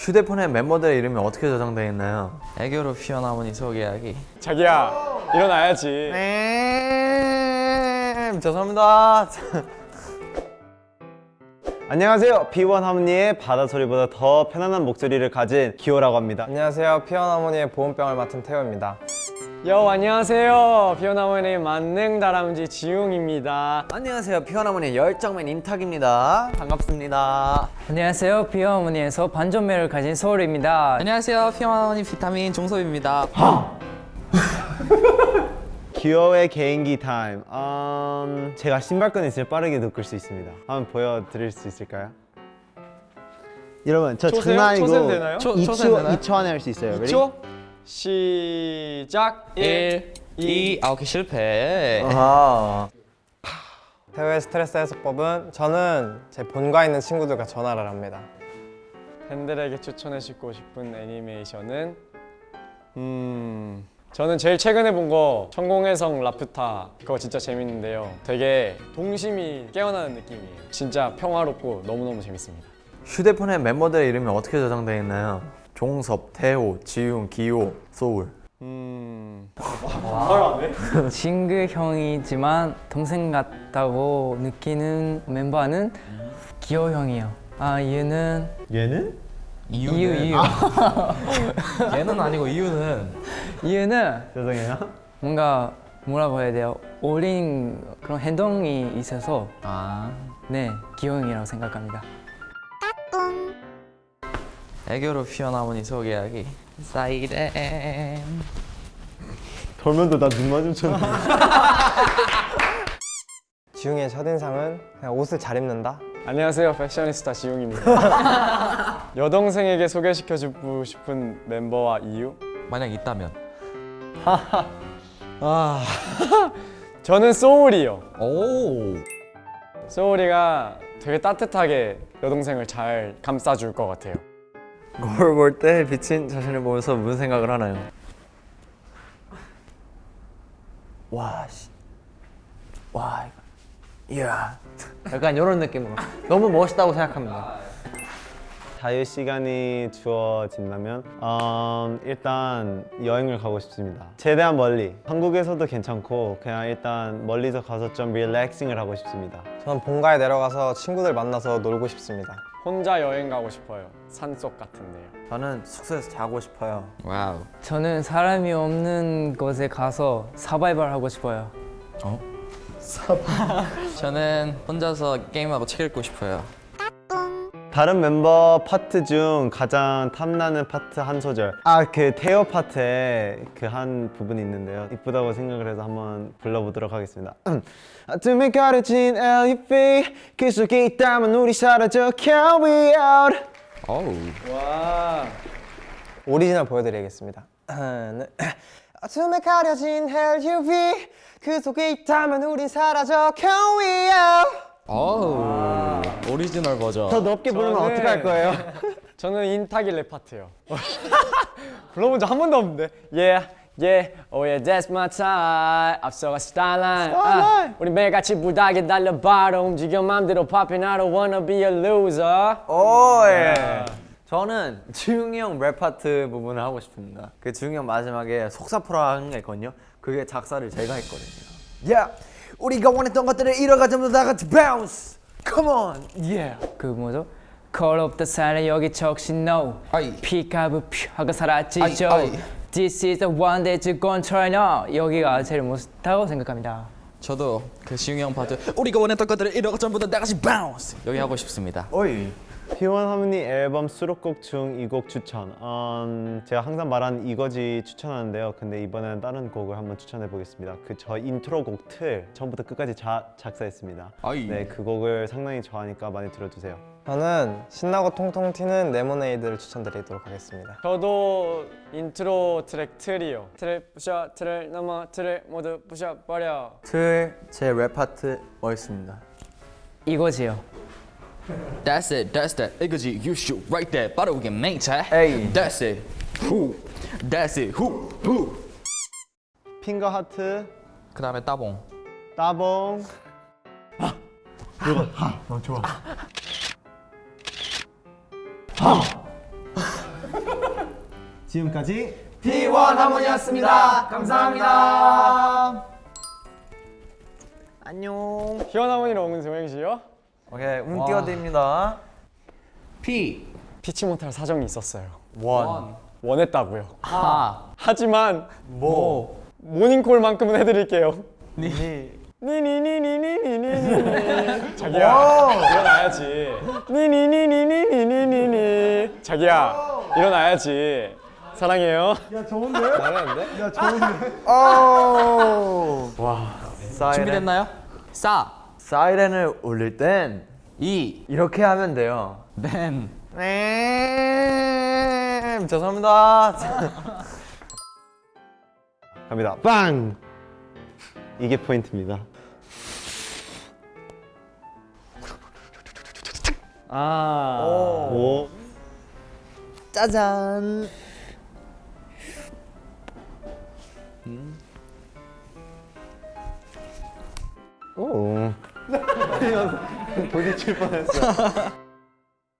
휴대폰에 멤버들의 이름이 어떻게 저장되어 있나요? 애교로 피어나무니 소개하기 자기야 일어나야지 네 죄송합니다 안녕하세요. B1 하모니의 바다 소리보다 더 편안한 목소리를 가진 기호라고 합니다. 안녕하세요. 피어나모니의 보온병을 맡은 태호입니다. 여 안녕하세요 피어나머니 만능 다람쥐 지웅입니다 안녕하세요 피어나무의 열정맨 임탁입니다 반갑습니다 안녕하세요. 비어어머니에서 반전매를 가진 서울입니다. 안녕하세요 피어나무니 비타민 종섭입니다 기호의 개인기 타임. 음, 제가 신발끈 있으면 빠르게 묶을 수 있습니다. 한번 보여드릴 수 있을까요? 여러분 저 초세요? 장난 아니고 초세도 되나요? 초- 2초, 초세는 되나요? 2초 안에 할 수 있어요. Ready? 2초 시작. 1 2 아홉 개 실패. 아 태호의 스트레스 해소법은 저는 제 본가 있는 친구들과 전화를 합니다. 팬들에게 추천해주고 싶은 애니메이션은? 음 저는 제일 최근에 본 거 천공의 성 라퓨타. 그거 진짜 재밌는데요. 되게 동심이 깨어나는 느낌이에요. 진짜 평화롭고 너무너무 재밌습니다. 휴대폰에 멤버들의 이름이 어떻게 저장되어 있나요? 종섭, 태호, 지웅, 기호, 소울 음 친구 형이지만 동생 같다고 느끼는 멤버는 기호 형이요. 아 이유는 얘는? 이유 이유 얘는 아니고 이유는 이유는 죄송해요. 뭔가 뭐라고 해야 돼요? 어린 그런 행동이 있어서 아 네 기호 형이라고 생각합니다. 애교로 피어나무니 소개하기. 사이렌. 돌면도 나 눈 마주쳤는데. 지웅의 첫인상은 그냥 옷을 잘 입는다. 안녕하세요. 패셔니스타 지웅입니다. 여동생에게 소개시켜주고 싶은 멤버와 이유? 만약 있다면? 아 저는 소울이요. 오. 소울이가 되게 따뜻하게 여동생을 잘 감싸줄 것 같아요 거울 볼 때 비친 자신을 보면서 무슨 생각을 하나요? 와, 씨. 와, 이거. 이야. 약간 이런 느낌으로. 너무 멋있다고 생각합니다. 자유 시간이 주어진다면 음, 일단 여행을 가고 싶습니다. 최대한 멀리. 한국에서도 괜찮고 그냥 일단 멀리서 가서 좀 릴렉싱을 하고 싶습니다. 저는 본가에 내려가서 친구들 만나서 놀고 싶습니다. 혼자 여행 가고 싶어요 산속 같은데요 저는 숙소에서 자고 싶어요. Wow 저는 사람이 없는 곳에 가서 서바이벌 하고 싶어요. 저는 혼자서 게임하고 책 읽고 싶어요 다른 멤버 파트 중 가장 탐나는 파트 한 소절. 아 그 테오 파트에 그 한 부분이 있는데요. 이쁘다고 생각을 해서 한번 불러보도록 하겠습니다. 어둠에 가려진 LED 그 속에 있다면 우리 사라져 we out 어우. 오리지널 보여드리겠습니다. 어둠에 가려진 LUV 그 속에 있다면 우린 사라져 we out 어우 오리지널 버전. 더 높게 부르면 저는- 어떡할 거예요? 저는 인탁이 랩 파트요. 불러본 적 한 번도 없는데. Yeah, yeah, oh yeah, that's my time. 앞서가 start line 아, 우리 매일같이 불나게 달려 바로 움직여 맘대로 popping. I don't wanna be a loser. 오, 예. 저는 지웅이 형 랩 파트 부분을 하고 싶습니다. 그 지웅이 형 마지막에 속사포라 하는 게 있거든요. 그게 작사를 제가 했거든요. 야, 우리가 원했던 것들을 이뤄가자면 다 같이 bounce. Come on, yeah. 그 뭐죠? Call up the sign 여기 적신 no 아이. 피카브 퓨 하고 사라지죠 아이, 아이. This is the one that you gon' try now 여기가 제일 멋있다고 생각합니다 저도 그 지웅이 형 파트 우리가 원했던 것들을 이러고 전부 다 나같이 바운스 여기 하고 싶습니다 오이. P1 하모니 앨범 수록곡 중 이 곡 추천. 음, 제가 항상 말하는 이거지 추천하는데요. 근데 이번에는 다른 곡을 한번 추천해 보겠습니다. 그 저 인트로 곡 틀. 처음부터 끝까지 자, 작사했습니다. 아이. 네, 그 곡을 상당히 좋아하니까 많이 들어주세요. 저는 신나고 통통 튀는 레모네이드를 추천드리도록 하겠습니다. 저도 인트로 트랙 틀이요. 틀을 부셔 틀을 넘어 틀을 모두 부셔버려. 틀 제 랩 파트 멋있습니다. 이거지요 That's it, that's that. 이거지, you shoot right there. 빠르게 맹차. 에이. That's it. Who? That's it. Who? Who? 핑거 하트 그 다음에 따봉. 따봉 지금까지 P1 하모니였습니다. 감사합니다. 안녕. 희원 하모니로 온 소영씨요? 오케이, 운 띄워드립니다. P 피치 못할 사정이 있었어요. 원. 원했다고요. 하 하지만 뭐. 모닝콜만큼은 해드릴게요. 니. 니니니니니니니니 자기야 일어나야지. 니니니니니니니니 자기야 일어나야지. 사랑해요. 야 좋은데? 잘하는데? 야 좋은데? 오. 와. 준비됐나요? 싸 사이렌을 울릴 땐 이 이렇게 하면 돼요. 벤 네. 죄송합니다. 갑니다. 빵! 이게 포인트입니다. 아. 오. 짜잔. 오. 부딪힐 뻔했어.